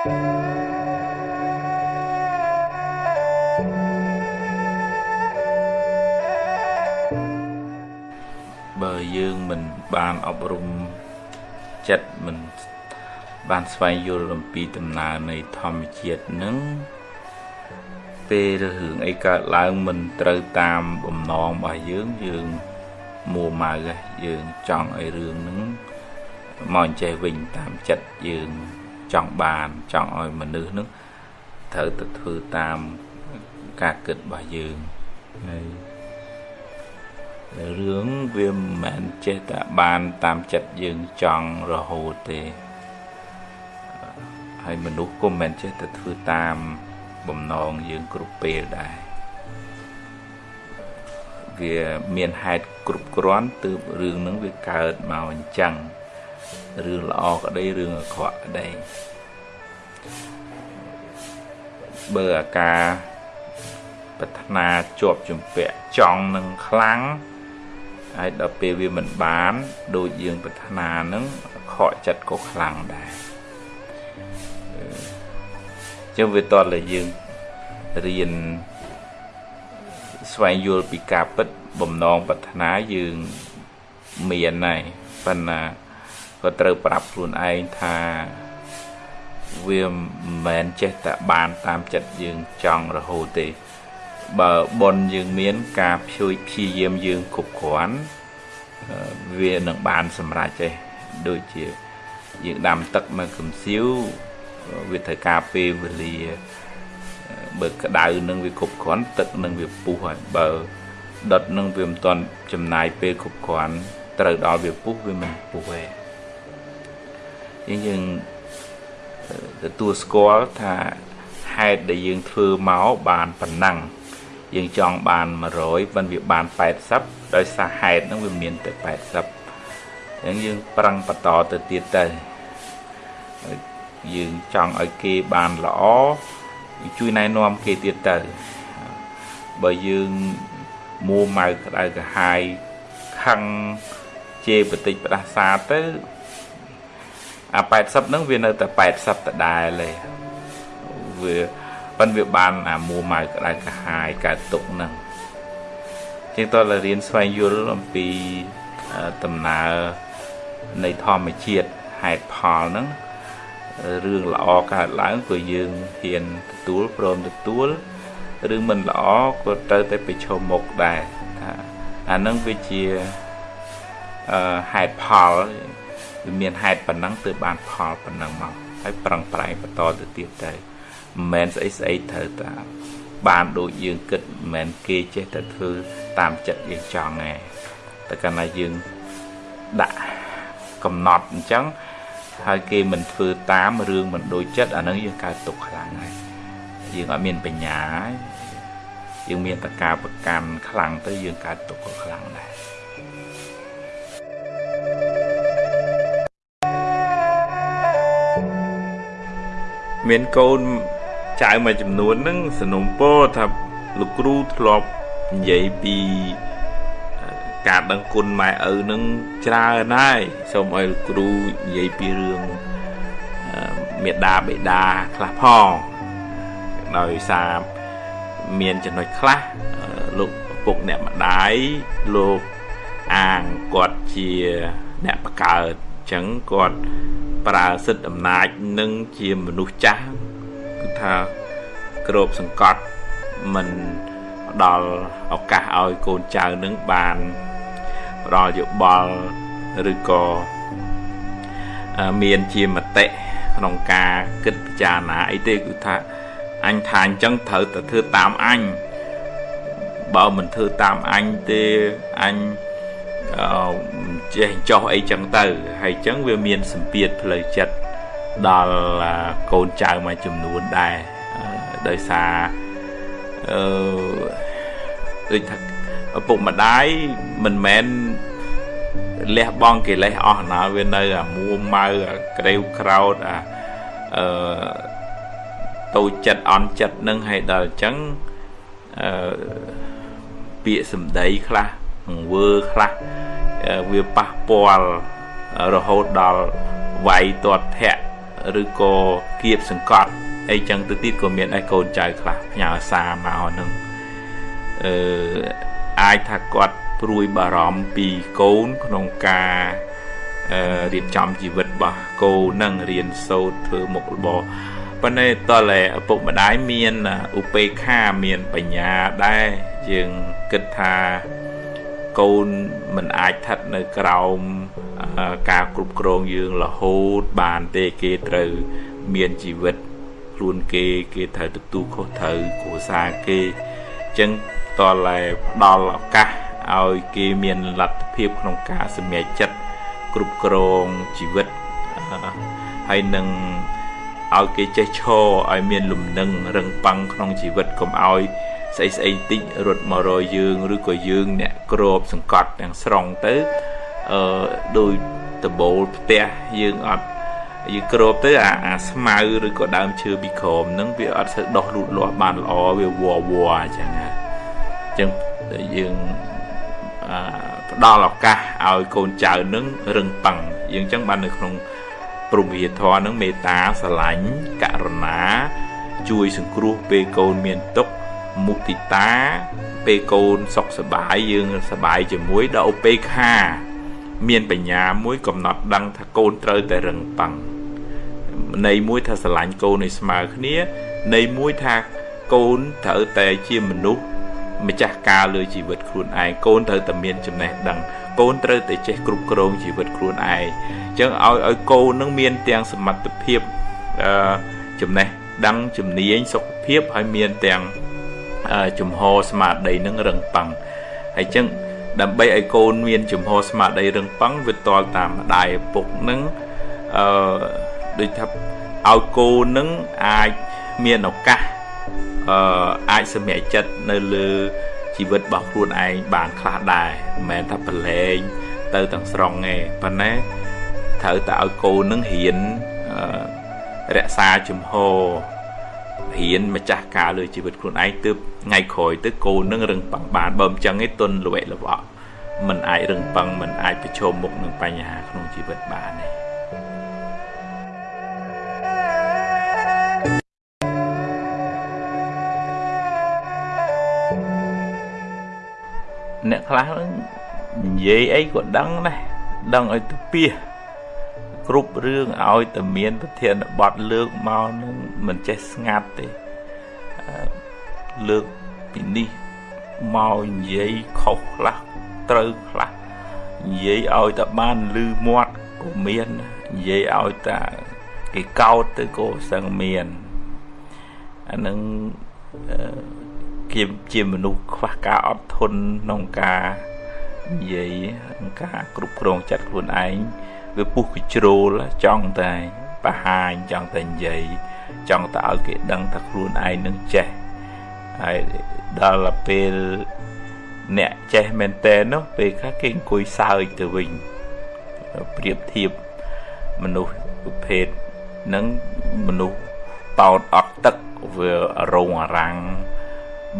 បើយើងមិនបានអប់រំចិត្តមិនបានស្វែងយល់អំពីដំណើរនៃធម្មជាតិនឹងពេលរឿងអីកើតឡើងមិនត្រូវតាមបំណងរបស់យើងយើងមួម៉ៅយើងចង់ឲ្យរឿងហ្នឹងមកចេះវិញតាមចិត្តយើង ចង់បានចង់ឲ្យមនុស្សហ្នឹងត្រូវទៅធ្វើតាមការគិតរបស់យើងហើយរឿងវាមិនមែនចេះតែបានតាមចិត្តយើងចង់រហូតទេហើយមនុស្សក៏មិនមែនចេះតែធ្វើតាមបំណងយើងគ្រប់ពេលដែរវាមានហេតុគ្រប់គ្រាន់ទើបរឿងហ្នឹងវាកើតមកអញ្ចឹង រឿងល្អក្តីរឿងអាក្រក់ក្តីបើអាការប្រាថ្នាជាប់ជំពាក់ចង់នឹងខ្លាំងហើយដល់ពេលវាមិនបាន ដូចយើងប្រាថ្នានឹងខកចិត្តក៏ខ្លាំងដែរចឹងវាតតែយើងរៀនស្វែងយល់ពីការពិតបំណងប្រាថ្នាយើងមានហើយប៉ុន្តែ ក៏ត្រូវប្រាប់ខ្លួនឯងថាវាមិនមែនចេះតែបានតាមចិត្តយើងចង់រហូតទេ បើប៉ុនយើងមានការព្យួយព្យាយាមយើងគ្រប់គ្រាន់វានឹងបានសម្រេចទេដូចជាយើងដាំទឹកមកកំសៀវវាត្រូវការពេលវេលាបើក្តៅនឹងវាគ្រប់គ្រាន់ទឹកនឹងវាពុះហើយបើដុតនឹងវាមិនទាន់ចំណាយពេលគ្រប់គ្រាន់ត្រូវដល់វាពុះវាមិនពុះទេ យើងទទួលស្គាល់ថាហេតុដែលយើងធ្វើមកបានប៉ុណ្ណឹងយើងចង់បាន100ប៉ុន្តែវាបាន80ដោយសារហេតុហ្នឹងវាមានតែ80អញ្ចឹងយើងប្រឹងបន្តទៅទៀតទៅយើងចង់ឲ្យគេបានល្អជួយណែនាំគេទៀតទៅបើយើងមួម៉ៅក្តៅក្រហាយខឹងជេរបតិចផ្ដាសាទៅ អា80ហ្នឹងវានៅតែ80ដដែលទេវាប៉ិនវាបានអាមួម៉ៅក្តៅក្រហាយកើតទុកហ្នឹងជាងតើរៀនស្វែងយល់អំពីដំណើរនៃធម្មជាតិហេតុផលហ្នឹងរឿងល្អកើតឡើងក៏យើងហ៊ានទទួលព្រមទទួលឬមិនល្អក៏ត្រូវតែប្រឈមមុខដែរថាអានឹងវាជាអឺហេតុផល វាមានហេតុប៉ុណ្ណឹងទើបបានផលប៉ុណ្ណឹងមកហើយប្រឹងប្រែងបន្តទៅទៀតទៅមិនមែនស្អីស្អីត្រូវតាបានដូចយើងគិតមិនមែនគេចេះតែធ្វើតាមចិត្តយើងចង់ទេតែកាលណាយើងដាក់កំណត់អញ្ចឹងហើយគេមិនធ្វើតាមរឿងមិនដូចចិត្តអានឹងយើងកើតទុកខ្លាំងហើយយើងអត់មានបញ្ញាហើយយើងមានតកាប្រកាន់ខ្លាំងទៅយើងកើតទុកក៏ខ្លាំងដែរ មានកូនចៅមួយចំនួនហ្នឹងសនំពោថាលោកគ្រូធ្លាប់និយាយពីការដឹងគុណម៉ែឪនឹងច្រើនហើយសូមឲ្យគ្រូនិយាយពីរឿងមេដាបេដាខ្លះផងដោយសារមានចំណុចខ្លះលោកពុកអ្នកម្ដាយលោកអាងគាត់ជាអ្នកបកើតអញ្ចឹងគាត់ ប្រើសិទ្ធិអំណាចនឹងជាមនុស្សចាស់គឺថាក្របសង្កត់មិនផ្ដល់ឱកាសឲ្យកូនចៅនឹងបានផ្ដល់យោបល់ឬក៏មានជាមតិក្នុងការគិតពិចារណាអីទេគឺថាអញថាអញ្ចឹងត្រូវតែធ្វើតាមអញបើមិនធ្វើតាមអញទេអញអឺ ចេះចោះអីចឹងទៅហើយចឹងវាមានសម្ពាធផ្លូវចិត្តដល់កូនចៅមួយចំនួនដែរដោយសារអឺដូចថាឪពុកម្ដាយមិនមែនលះបង់កិលេសអស់ណាវានៅអាមួម៉ៅអាក្រេវក្រោតអាអឺតូចចិត្តអន់ចិត្តនឹងឲ្យដល់អញ្ចឹងអឺពាក្យសម្ដីខ្លះ ង្វើខ្លះវាប៉ះពាល់រហូតដល់វាយទាត់ធាក់ឬក៏គៀបសង្កត់អីចឹងទៅទៀតក៏មានឯកូនចៅខ្លះផ្ញើសារមកនឹងអឺអាចថាគាត់ព្រួយបារម្ភពីកូនក្នុងការរៀបចំជីវិតរបស់កូននឹងរៀនសូត្រធ្វើមុខរបរប៉ុន្តែតើឪពុកម្ដាយមានឧបេក្ខាមានបញ្ញាដែរយើងគិតថា កូនមិនអាចស្ថិតនៅក្រោមការគ្រប់គ្រងយើងរហូតបានទេគេត្រូវមានជីវិតខ្លួនគេគេត្រូវទទួលខុសត្រូវគ្រួសារគេអញ្ចឹងតើផ្ដល់ឱកាសឲ្យគេមានលទ្ធភាពក្នុងការសម្រេចចិត្តគ្រប់គ្រងជីវិតហើយនឹងឲ្យគេចេះឈរឲ្យមានលំនឹងរឹងប៉ឹងក្នុងជីវិតកុំឲ្យ ស្អីស្អីតិចរត់មករយយើងឬក៏យើងអ្នកក្របសង្កត់ទាំងស្រុងទៅអឺដោយដបូលផ្ទះយើងអត់យើងក្របទៅអាអាស្មៅឬក៏ដើមឈើពីក្រោមហ្នឹងវាអត់ស្ូវដោះលូតលាស់បានល្អវាវល់វល់អញ្ចឹងហើយអញ្ចឹងយើងអឺផ្ដល់ឱកាសឲ្យកូនចៅនឹងរឹងប៉ឹងយើងអញ្ចឹងបាននៅក្នុងព្រមវិធរនឹងមេត្តាស្រឡាញ់ករុណា ជួយសង្គ្រោះពេលកូនមានទុក្ខ មុទិតាពេលកូនសុខសប្បាយយើងសប្បាយជាមួយដល់ឧបេក្ខា មានបញ្ញាមួយកំណត់ដឹងថាកូនត្រូវតែរឹងប៉ឹងន័យមួយថាស្រឡាញ់កូនឲ្យស្មើគ្នាន័យមួយថាកូនត្រូវតែជាមនុស្សម្ចាស់ការលើជីវិតខ្លួនឯងកូនត្រូវតែមានចំណេះដឹងកូនត្រូវតែចេះគ្រប់គ្រងជីវិតខ្លួនឯងអញ្ចឹងឲ្យឲ្យកូននឹងមានទាំងសមត្ថភាពអឺចំណេះដឹងជំនាញសុខភាពហើយមានទាំង ជំហរស្មារតីនឹងរឹងប៉ឹងហើយចឹងដើម្បីឲ្យកូនមានជំហរស្មារតីរឹងប៉ឹងវាតលតាមម្ដាយឪពុកនឹងអឺដូចថាឲ្យកូននឹងអាចមានឱកាសអឺអាចសម្រេចចិត្តនៅលើជីវិតរបស់ខ្លួនឯងបានខ្លះដែរមិនមែនថាប្រឡែងទៅទាំងស្រុងទេប៉ុន្តែត្រូវតែឲ្យកូននឹងរៀនរក្សាជំហរ រៀនម្ចាស់ការលើជីវិតខ្លួនឯងទើបថ្ងៃក្រោយទៅកូននឹងរឹងប៉ឹងបានបើមិនចឹងទេទុនល្វែកល្វក់มันអាចរឹងប៉ឹងมันអាចប្រឈមមុខនឹងបញ្ហាក្នុងជីវិតបានទេអ្នកខ្លះនិយាយអីក៏ដឹងដែរដឹងឲ្យទៅពី គ្រប់រឿងឲ្យតែមានប្រធានបទលើកមកនឹងមិនចេះស្ងាត់ទេលើកពីនេះមកនិយាយខុសខ្លះត្រូវខ្លះនិយាយឲ្យតែបានលឺមាត់ក៏មាននិយាយឲ្យតែគេកោតទៅក៏សឹងមានអានឹងគេជាមនុស្សខ្វះការអត់ធន់ក្នុងការនិយាយក្នុងការគ្រប់គ្រងចិត្តខ្លួនឯង វាពុះកជ្រោលចង់តែបរហាញចង់តែនិយាយចង់តែឲ្យគេដឹងថាខ្លួនឯងនឹងចេះហើយដល់ពេលអ្នកចេះមែនតើនោះពេលខ្លះគេអង្គុយសើចទៅវិញប្រៀបធៀបមនុស្សប្រភេទនឹងមនុស្សតោតអត់ទឹកវារងអារាំង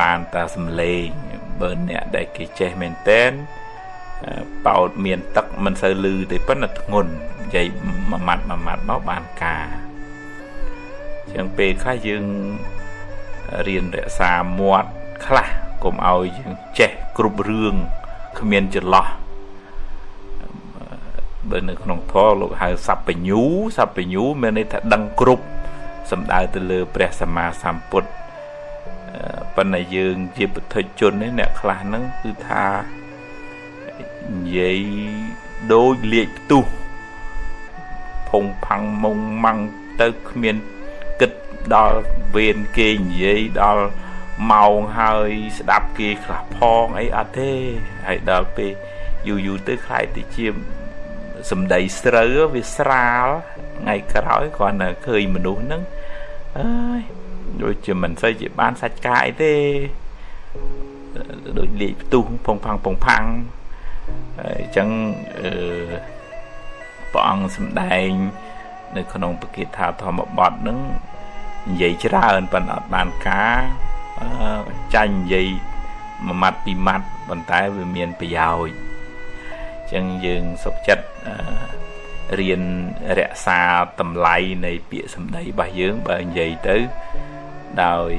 បានតែសំលេងបើអ្នកដែលគេចេះមែនតែន បោតមានទឹកមិនសូវលឺទេប៉ុន្តែធ្ងន់និយាយមួយម៉ាត់មួយម៉ាត់មកបានការចឹងពេលខ្លះយើងរៀនរក្សាមាត់ខ្លះកុំឲ្យយើងចេះគ្រប់រឿងគ្មានចន្លោះបើនៅក្នុងធម៌លោកហៅសัพពញូសัพពញូមានន័យថាដឹងគ្រប់សំដៅទៅលើ ព្រះសម្មាសម្ពុទ្ធប៉ុន្តែយើងជាពុទ្ធជននេះអ្នកខ្លះហ្នឹងគឺថា និយាយដូចលាកផ្ទុះផុងផាំងមុងម៉ាំងទៅគ្មានគិតដល់វេនគេនិយាយដល់ម៉ោងហើយស្ដាប់គេខ្លះផងអីអត់ទេហើយដល់ពេលយូរយូរទៅខ្លាយទៅជាសំដីស្រូវវាស្រាលថ្ងៃក្រោយគ្រាន់តែឃើញមនុស្សហ្នឹងអើយដូចជាមិនសូវជាបានសាច់កាយទេដូចលេខផ្ទុះផុងផាំងផុងផាំង អញ្ចឹងអឺព្រះអង្គសម្ដែង នៅ ក្នុងពកិថាធម្មបទនឹងនិយាយច្រើនប៉ុន្តែអត់បានការចាញ់និយាយមួយម៉ាត់ពីរម៉ាត់ប៉ុន្តែវាមានប្រយោជន៍អញ្ចឹងយើងសុខចិត្តរៀនរក្សាតម្លៃនៃពាក្យសម្ដីរបស់យើងបើនិយាយទៅដោយ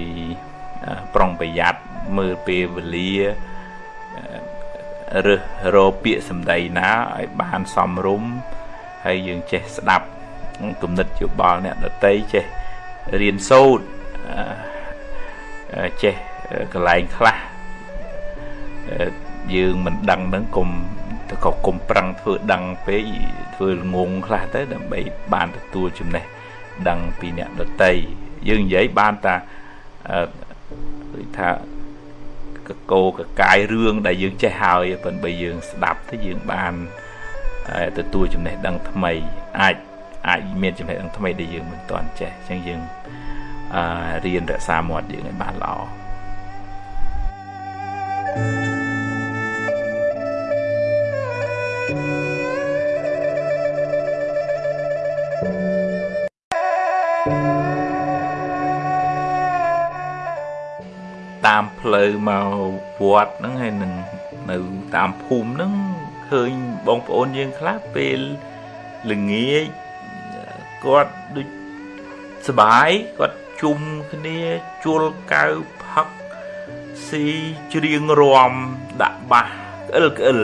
ប្រុងប្រយ័ត្នមើលពេលវេលា រើសរកពាក្យសម្ដីណាឲ្យបានសមរម្យហើយយើងចេះស្ដាប់គំនិតយោបល់អ្នកដតីចេះរៀនសូត្រចេះកន្លែងខ្លះយើងមិនដឹងនឹងគុំទៅក៏គុំប្រឹងធ្វើដឹងពេកធ្វើងងខ្លះទៅដើម្បីបានទទួលចំណេះដឹងពីអ្នកដតីយើងនិយាយបានតាដូចថា កកោកកាយរឿងដែលយើងចេះហើយប៉ុន្តែយើងស្ដាប់ទៅយើងបានទទួលចំណេះដឹងថ្មីអាចអាចមានចំណេះដឹងថ្មីដែលយើងមិនទាន់ចេះអញ្ចឹងយើងអឺរៀនរក្សាមាត់យើងឲ្យបានល្អ ផ្លូវមកវត្តហ្នឹងហើយនឹងនៅតាមភូមិហ្នឹងឃើញបងប្អូនយើងខ្លះពេលល្ងាចគាត់ដូចសបាយគាត់ជុំគ្នាជួលកៅផឹកស៊ីច្រៀងរាំដាក់បាសក្អិលក្អិល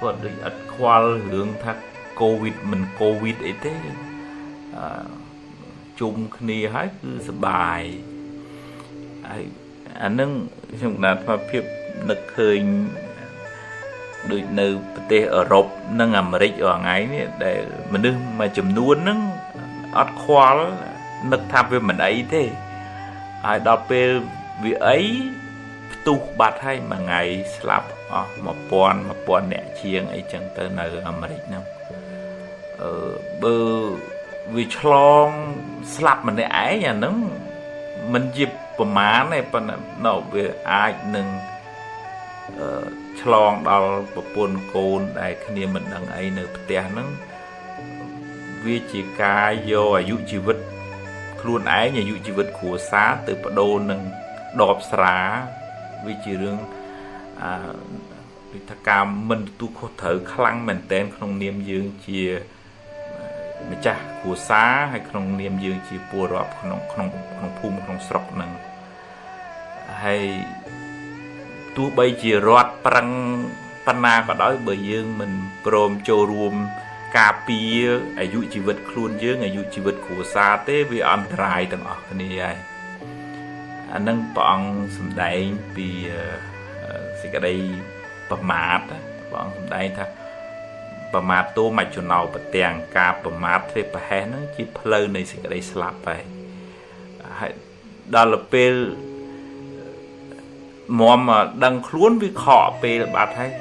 គាត់ដូចអត់ខ្វល់រឿងថាកូវីដមិនកូវីដអីទេអឺជុំគ្នាហើយគឺសបាយហើយ អានឹងខ្ញុំកណាត់ថាភាពនឹកឃើញដូចនៅប្រទេសអឺរ៉ុបនិងអាមេរិករាល់ថ្ងៃនេះដែលមនុស្សមួយចំនួនហ្នឹងអត់ខ្វល់នឹកថាវាមិនអីទេហើយដល់ពេលវាអីផ្ទុះបាត់ហើយមួយថ្ងៃស្លាប់អស់1000 1000អ្នកជាងអីចឹងទៅនៅអាមេរិកហ្នឹងអឺបើវាឆ្លងស្លាប់ម្នាក់ឯងអាហ្នឹងមិនជា ប្រមាណទេប៉ុន្តែនៅវាអាចនឹងអឺឆ្លងដល់ប្រពន្ធកូនដែលគ្នាមិនដឹងអីនៅផ្ទះហ្នឹងវាជាការយកអាយុជីវិត ខ្លួនឯងអាយុជីវិតគ្រួសារទៅបដូរនឹងដបស្រាវាជារឿងអឺដូចថាការមិនទទួលខុសត្រូវខ្លាំងមែនតែនក្នុងនាមយើងជា ម្ចាស់គ្រួសារហើយក្នុងនាមយើងជាពលរដ្ឋក្នុងក្នុងក្នុងភូមិក្នុងស្រុកនឹងហើយទោះបីជារដ្ឋប្រឹងបណ្ណាក៏ដោយបើយើងមិនព្រមចូលរួមការពារអាយុជីវិតខ្លួនយើងអាយុជីវិតគ្រួសារទេវាអន្តរាយទាំងអស់គ្នាហើយអានឹងព្រះអង្គសម្ដែងពីសេចក្តីប្រមាទព្រះអង្គសម្ដែងថា ប្រមាទតួមច្ចុណោប្រទាំងការប្រមាទធ្វើប្រហែសហ្នឹងជាផ្លូវនៃសេចក្តីស្លាប់ហើយហើយដល់ពេលមមដឹងខ្លួនវាខកពេលបាត់ហើយ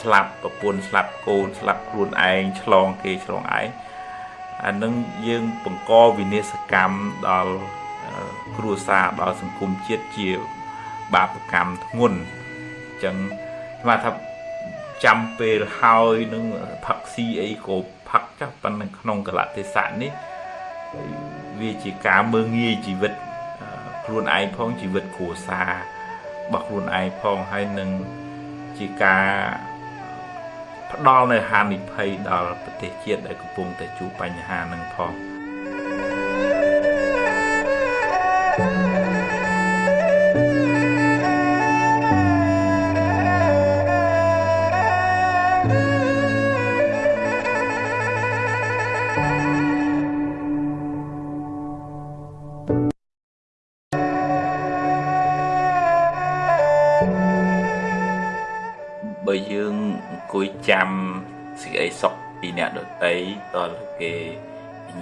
ស្លាប់ប្រពន្ធស្លាប់កូនស្លាប់ខ្លួនឯងឆ្លងគេឆ្លងឯងអានឹងយើងបង្កវិនាសកម្មដល់គ្រួសារដល់សង្គមជាតិជាបាបកម្មធ្ងន់អញ្ចឹងស្មានថា ចាំពេលហើយនឹងផឹកស៊ីអីក៏ផឹកចាស់ប៉ុន្តែក្នុងកលៈទេសៈនេះវាជាការមើងងាយជីវិតខ្លួនឯងផងជីវិតគ្រួសាររបស់ខ្លួនឯងផងហើយនឹងជាការផ្ដល់នៅហានិភ័យដល់ប្រទេសជាតិដែលកំពុងតែជួបបញ្ហានឹងផង ចាំសេចក្តីសុខពីអ្នកដតីតលគេ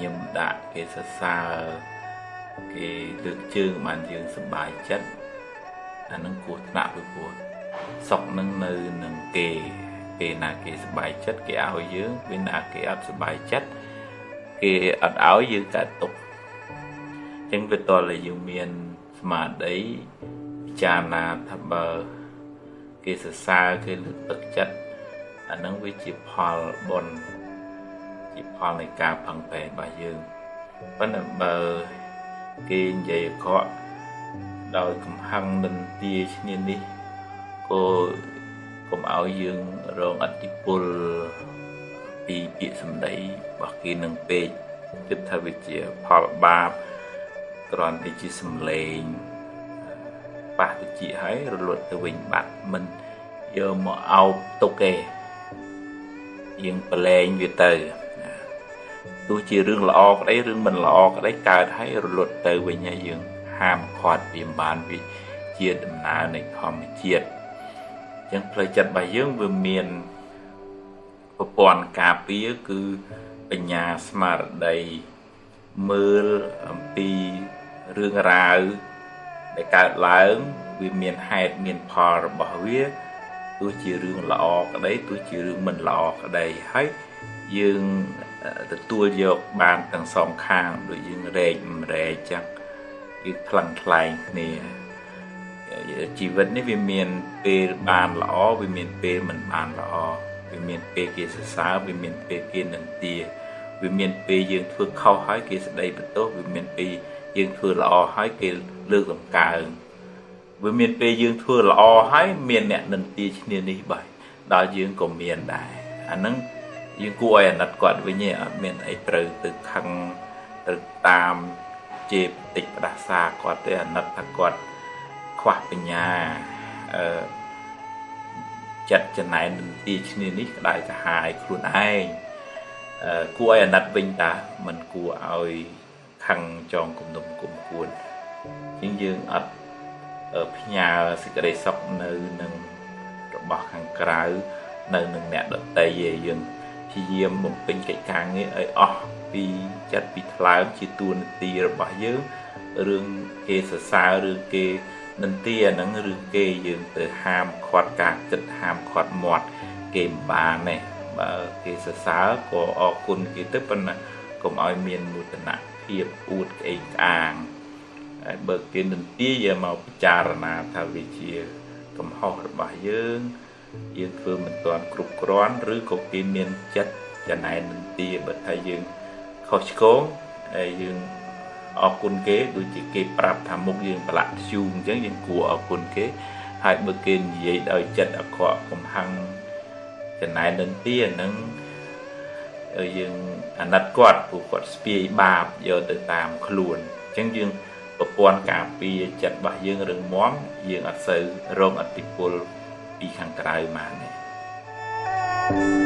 ញឹមដាក់គេសរសើរគេលើកជើងបានយើងសប្បាយចិត្តអានឹងគួរថ្នាក់ពីព្រោះសុខនឹងនៅនឹងគេពេលណាគេសប្បាយចិត្តគេឲ្យយើងពេលណាគេអត់សប្បាយចិត្តគេអត់ឲ្យយើងកើតទុកអញ្ចឹងវាតលតែយើងមានស្មារតីពិចារណាថាបើគេសរសើរគេលើកទឹកចិត្ត អានឹងវាជាផលបុណ្យជាផលនៃការផឹងប្រែងរបស់យើងប៉ុន្តែបើគេនិយាយអក្រក់ដោយកំហឹងនិន្ទាឈ្នានេះក៏កុំឲ្យយើងរងអតិពលពីពាក្យសម្ដីរបស់គេនឹងពេកគិតថាវាជាផលបាបគ្រាន់តែជាសម្លេងប៉ះតិចហើយរលត់ទៅវិញបាត់មិនយកមកអោបទុកទេ យើងប្រឡែងវាទៅទោះជារឿងល្អក្តីរឿងមិនល្អក្តីកើតហើយរលត់ទៅវិញហើយយើងហាមឃាត់វាមិនបានវាជាដំណើរនៃធម្មជាតិអញ្ចឹងផ្លូវចិត្តរបស់យើងវាមានប្រព័ន្ធការពារគឺបញ្ញាស្មារតីមើលអំពីរឿងរ៉ាវដែលកើតឡើងវាមានហេតុមានផលរបស់វា ទោះជារឿងល្អក្តីទោះជារឿងមិនល្អក្តីហើយយើងទទួលយកបានទាំងសងខាងដូចយើងរែកម្រែកចឹងគឺខ្លាំងខ្លែងគ្នាជីវិតនេះវាមានពេលបានល្អវាមានពេលមិនបានល្អវាមានពេលគេសរសើរវាមានពេលគេនិន្ទាវាមានពេលយើងធ្វើខុសហើយគេស្ដីបន្ទោសវាមានពេលយើងធ្វើល្អហើយគេលើកតម្កើង វាមានពេលយើងធ្វើល្អហើយមានអ្នកនិន្ទាឈ្នានេះបាយដល់យើងក៏មានដែរអាហ្នឹងយើងគួរឲ្យអាណិតគាត់វិញឯងអត់មានអីត្រូវទៅខឹងទៅតាមជេរបន្តិចផ្ដាសាគាត់ទេអាណិតថាគាត់ខ្វះបញ្ញាអឺចិត្តចំណែននឹងទីឈ្នានេះក្តៅក្រហាយខ្លួនឯងអឺគួរឲ្យអាណិតវិញតាមិនគួរឲ្យខឹងចងគំនុំគុំគួនជាងយើងអត់ ផ្ញើសេចក្តីសុខនៅនឹងរបស់ខាងក្រៅនៅនឹងអ្នកដតីឯងយើងព្យាយាមបំពេញកិច្ចការងារឲ្យអស់ពីចិត្តពីថ្លើមជាទួនាទីរបស់យើងរឿងគេសរសើរឬគេនន្ទាហ្នឹងឬគេយើងទៅហាមខាត់ការគិតហាមខាត់មាត់គេមិនបានទេបើគេសរសើរក៏អរគុណគេទៅប៉ុន្តែកុំឲ្យមានមោទនភាពអួតក្អេងក្អាង ហើយបើគេនន្ទាយកមកពិចារណាថាវាជាកំហុសរបស់យើងយើងធ្វើមិនទាន់គ្រប់គ្រាន់ឬក៏គេមានចិត្តចំណែននន្ទាបើថាយើងខុសឆ្គងហើយយើងអរគុណគេដូចជាគេប្រាប់ថាមុខយើងប្រឡាក់ធ្យូងអញ្ចឹងយើងគួរអរគុណគេហើយបើគេនិយាយដោយចិត្តអក្រក់កំហឹងចំណែននន្ទាហ្នឹងយើងអាណិតគាត់ព្រោះគាត់ស្ពាយបាបយកទៅតាមខ្លួនអញ្ចឹងយើង ប្រព័ន្ធការពារចិត្តរបស់យើងរឹងមាំយើងអត់សូវរងអតិពលពីខាងក្រៅបានទេ